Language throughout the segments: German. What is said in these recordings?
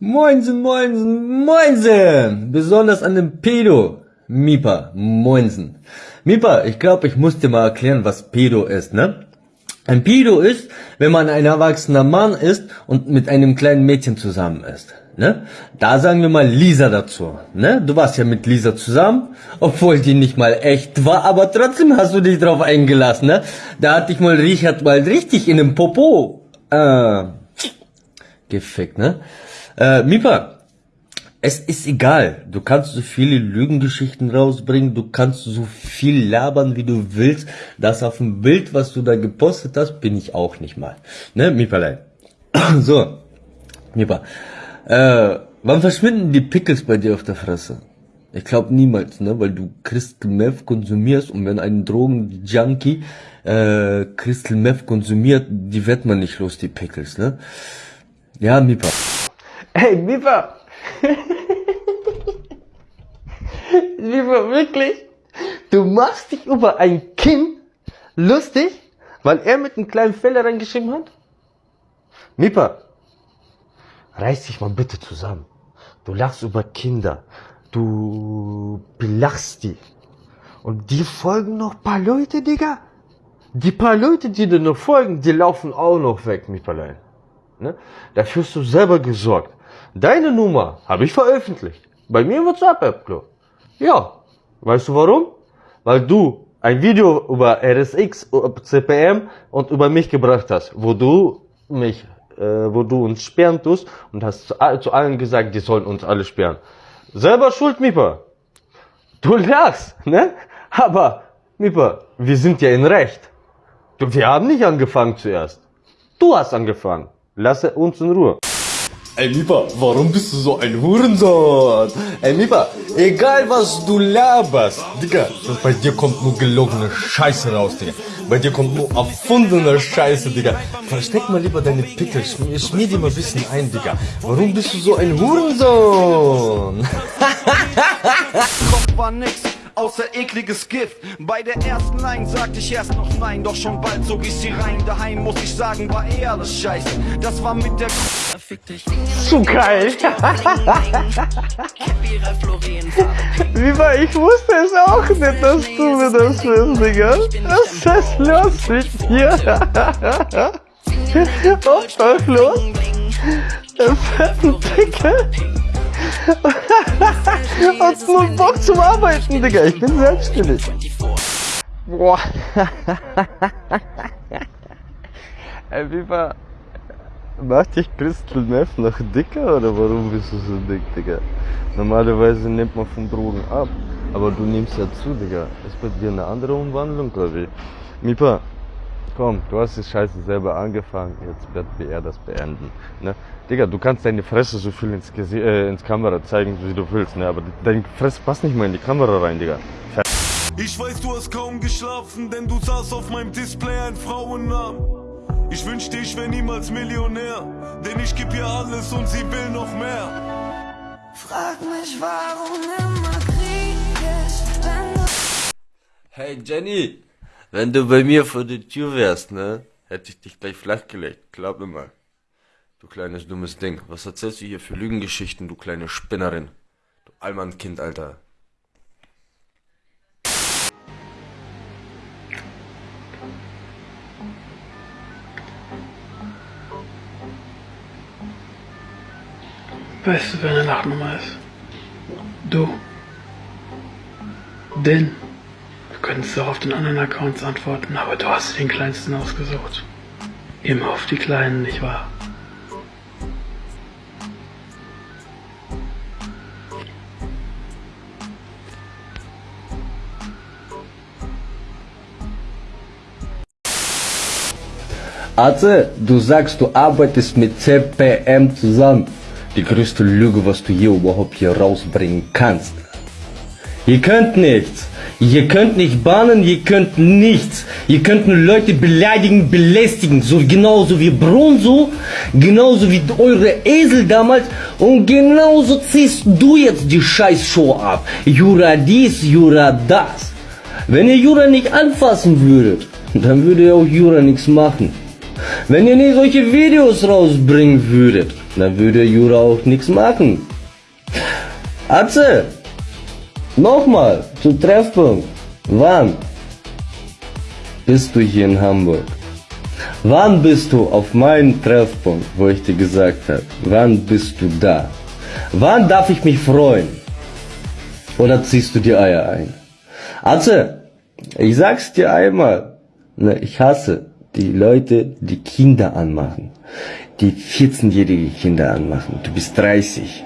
Moinsen, moinsen, moinsen! Besonders an dem Pedo. Mipa, moinsen. Mipa, ich glaube, ich muss dir mal erklären, was Pedo ist, ne? Ein Pedo ist, wenn man ein erwachsener Mann ist und mit einem kleinen Mädchen zusammen ist. Ne? Da sagen wir mal Lisa dazu. Ne? Du warst ja mit Lisa zusammen, obwohl die nicht mal echt war, aber trotzdem hast du dich drauf eingelassen. Ne? Da hat dich mal Richard mal richtig in den Popo äh, gefickt. Ne? Äh, Mipa, es ist egal. Du kannst so viele Lügengeschichten rausbringen, du kannst so viel labern, wie du willst. Das auf dem Bild, was du da gepostet hast, bin ich auch nicht mal. Ne, Mipalein? so, Mipa. Äh, wann verschwinden die Pickles bei dir auf der Fresse? Ich glaube niemals, ne, weil du Crystal Meth konsumierst und wenn ein Drogenjunkie äh, Crystal Meth konsumiert, die wird man nicht los, die Pickles, ne? Ja, Mipa. Hey, Mipa! Mipa, wirklich? Du machst dich über ein Kind lustig, weil er mit einem kleinen Fehler reingeschrieben hat? Mipa, reiß dich mal bitte zusammen. Du lachst über Kinder. Du belachst die. Und die folgen noch paar Leute, Digga. Die paar Leute, die dir noch folgen, die laufen auch noch weg, Mipalein. Ne? Dafür hast du selber gesorgt. Deine Nummer habe ich veröffentlicht. Bei mir im WhatsApp-App, Ja. Weißt du warum? Weil du ein Video über RSX, CPM und über mich gebracht hast, wo du mich äh, wo du uns sperren tust und hast zu, zu, allen gesagt, die sollen uns alle sperren. Selber schuld, Mipa. Du lachst, ne? Aber, Mipa, wir sind ja in Recht. Wir haben nicht angefangen zuerst. Du hast angefangen. Lasse uns in Ruhe. Ey Mipa, warum bist du so ein Hurensohn? Ey Mipa, egal was du laberst, Digga, bei dir kommt nur gelogene Scheiße raus, Digga. Bei dir kommt nur erfundene Scheiße, Digga. Versteck mal lieber deine Pickel, schmier, schmier die mal ein bisschen ein, Digga. Warum bist du so ein Hurensohn? Kopf war nix außer ekliges Gift. Bei der ersten Line sagte ich erst noch nein, doch schon bald zog ich sie rein. Daheim muss ich sagen, war eh alles scheiße. Das war mit der Zu geil. Wie war, ich wusste es auch nicht, dass du mir das willst, Digga. Was ist los mit dir? Was ist los? Der fetten Pickel. Hast nur Bock zum Arbeiten, Digga. Ich bin selbstständig. Boah. Ey, wie war... Macht dich Crystal Meth noch dicker oder warum bist du so dick, Digga? Normalerweise nimmt man von Drogen ab, aber du nimmst ja zu, Digga. Ist bei dir eine andere Umwandlung, oder wie? Mipa, komm, du hast die Scheiße selber angefangen, jetzt wird er das beenden. Ne? Digga, du kannst deine Fresse so viel ins, Gesi äh, ins Kamera zeigen, wie du willst, ne? aber deine Fresse passt nicht mal in die Kamera rein, Digga. Ich weiß, du hast kaum geschlafen, denn du saß auf meinem Display ein Frauennamen. Ich wünschte, ich wäre niemals Millionär, denn ich geb ihr alles und sie will noch mehr. Frag mich, warum immer Krieg ist, wenn du... Hey Jenny, wenn du bei mir vor der Tür wärst, ne, hätte ich dich gleich flachgelegt. Glaub mir mal. Du kleines dummes Ding. Was erzählst du hier für Lügengeschichten, du kleine Spinnerin? Du Allmannkind, Alter. Weißt du, wer eine Lachnummer ist? Du. Denn. Du könntest auch auf den anderen Accounts antworten, aber du hast den kleinsten ausgesucht. Immer auf die Kleinen, nicht wahr? Atze, du sagst, du arbeitest mit CPM zusammen. Die größte Lüge, was du hier überhaupt hier rausbringen kannst. Ihr könnt nichts. Ihr könnt nicht bahnen, ihr könnt nichts. Ihr könnt nur Leute beleidigen, belästigen. So genauso wie Bronzo, genauso wie eure Esel damals. Und genauso ziehst du jetzt die Scheißshow ab. Jura dies, Jura das. Wenn ihr Jura nicht anfassen würdet, dann würde auch Jura nichts machen. Wenn ihr nie solche Videos rausbringen würdet, dann würde Jura auch nichts machen. Atze, nochmal zum Treffpunkt. Wann bist du hier in Hamburg? Wann bist du auf meinem Treffpunkt, wo ich dir gesagt habe? Wann bist du da? Wann darf ich mich freuen? Oder ziehst du die Eier ein? Atze, ich sag's dir einmal, ne, ich hasse die Leute, die Kinder anmachen. Die 14-jährige Kinder anmachen. Du bist 30.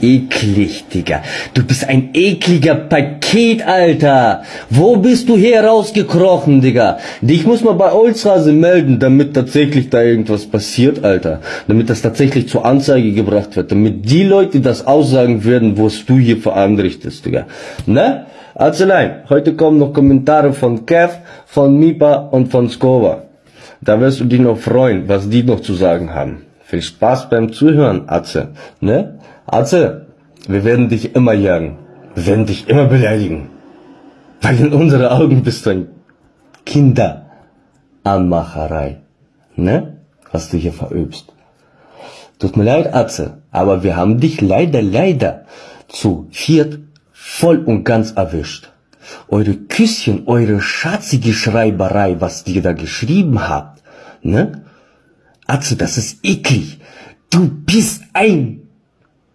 Eklig, Digga. Du bist ein ekliger Paket, Alter. Wo bist du hier rausgekrochen, Digga? Dich muss man bei Olstrase melden, damit tatsächlich da irgendwas passiert, Alter. Damit das tatsächlich zur Anzeige gebracht wird. Damit die Leute das aussagen werden, was du hier veranrichtest, Digga. Ne? Arzelein, heute kommen noch Kommentare von Kev, von Mipa und von Skova. Da wirst du dich noch freuen, was die noch zu sagen haben. Viel Spaß beim Zuhören, Atze. Ne? Atze, wir werden dich immer jagen. Wir werden dich immer beleidigen. Weil in unseren Augen bist du ein Kinderanmacherei. Ne? Was du hier verübst. Tut mir leid, Atze, aber wir haben dich leider, leider zu viert voll und ganz erwischt. Eure Küsschen, eure schatzige Schreiberei, was ihr da geschrieben habt, ne? Atze, das ist eklig. Du bist ein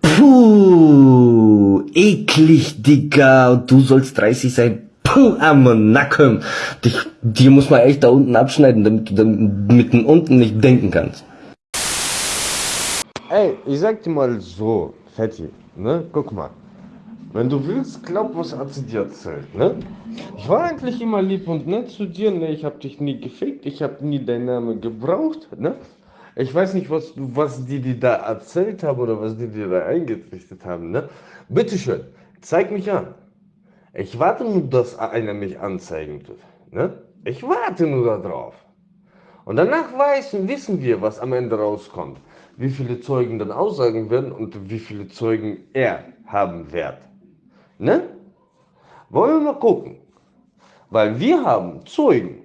Puh, eklig, Digga. Und du sollst 30 sein. Puh, am Nacken. Dich, dir muss man echt da unten abschneiden, damit du dann mit dem unten nicht denken kannst. Ey, ich sag dir mal so, Fetti, ne? Guck mal. Wenn du willst, glaub, was hat sie dir erzählt, ne? Ich war eigentlich immer lieb und nett zu dir, ne? Ich hab dich nie gefickt, ich hab nie deinen Namen gebraucht, ne? Ich weiß nicht, was, was die dir da erzählt haben oder was die dir da eingetrichtert haben, ne? Bitteschön, zeig mich an. Ich warte nur, dass einer mich anzeigen tut, ne? Ich warte nur darauf. Und danach weiß, wissen wir, was am Ende rauskommt. Wie viele Zeugen dann aussagen werden und wie viele Zeugen er haben wird. Ne? Wollen wir mal gucken. Weil wir haben Zeugen.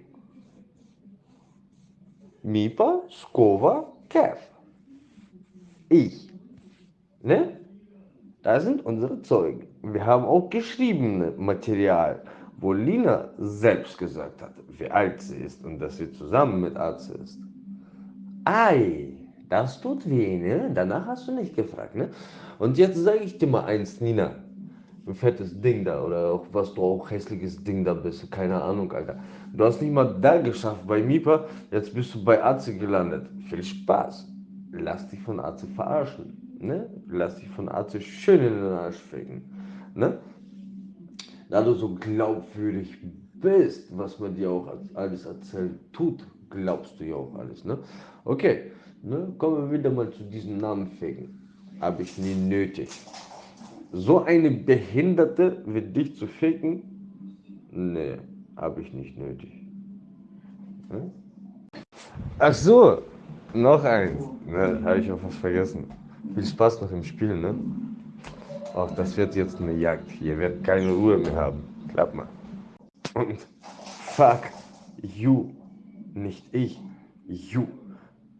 Mipa, Skova, Kev. Ich. Ne? Das sind unsere Zeugen. Wir haben auch geschriebene Material, wo Lina selbst gesagt hat, wie alt sie ist und dass sie zusammen mit Arzt ist. Ei, das tut weh, ne? Danach hast du nicht gefragt, ne? Und jetzt sage ich dir mal eins, Nina fettes Ding da oder auch was du auch hässliches Ding da bist, keine Ahnung, Alter. Du hast nicht mal da geschafft bei Mipa, jetzt bist du bei Arze gelandet. Viel Spaß. Lass dich von Arze verarschen, ne? Lass dich von Arze schön in den Arsch ficken, ne? Da du so glaubwürdig bist, was man dir auch alles erzählt tut, glaubst du ja auch alles, ne? Okay, ne? Kommen wir wieder mal zu diesem Namen ficken. Habe ich nie nötig so eine Behinderte wie dich zu ficken? Nee, habe ich nicht nötig. Hm? Ach so, noch eins. Ne, habe ich auch was vergessen. Viel Spaß noch im Spiel, ne? Auch das wird jetzt eine Jagd. Hier wird keine Ruhe mehr haben. Klapp mal. Und fuck you. Nicht ich. You.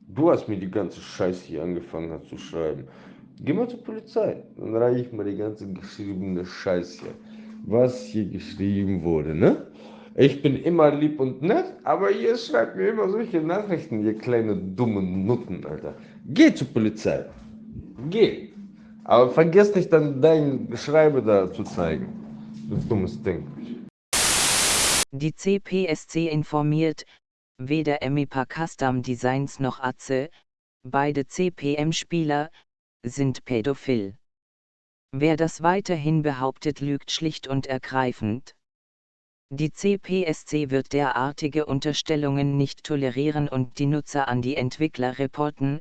Du hast mir die ganze Scheiße hier angefangen zu schreiben. Geh mal zur Polizei. Dann reiche ich mal die ganze geschriebene Scheiße. Was hier geschrieben wurde, ne? Ich bin immer lieb und nett, aber ihr schreibt mir immer solche Nachrichten, ihr kleine dumme Nutten, Alter. Geh zur Polizei. Geh. Aber vergiss nicht dann dein Schreibe da zu zeigen. Du dummes Ding. Die CPSC informiert, weder Emipa Custom Designs noch Atze, beide CPM-Spieler, sind pädophil. Wer das weiterhin behauptet, lügt schlicht und ergreifend. Die CPSC wird derartige Unterstellungen nicht tolerieren und die Nutzer an die Entwickler reporten,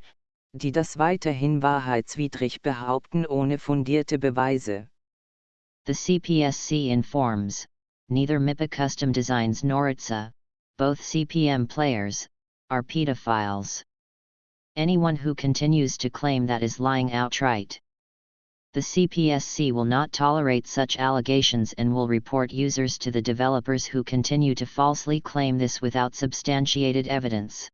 die das weiterhin wahrheitswidrig behaupten ohne fundierte Beweise. The CPSC informs, neither MIPA Custom Designs nor ITSA, both CPM players, are pedophiles. Anyone who continues to claim that is lying outright. The CPSC will not tolerate such allegations and will report users to the developers who continue to falsely claim this without substantiated evidence.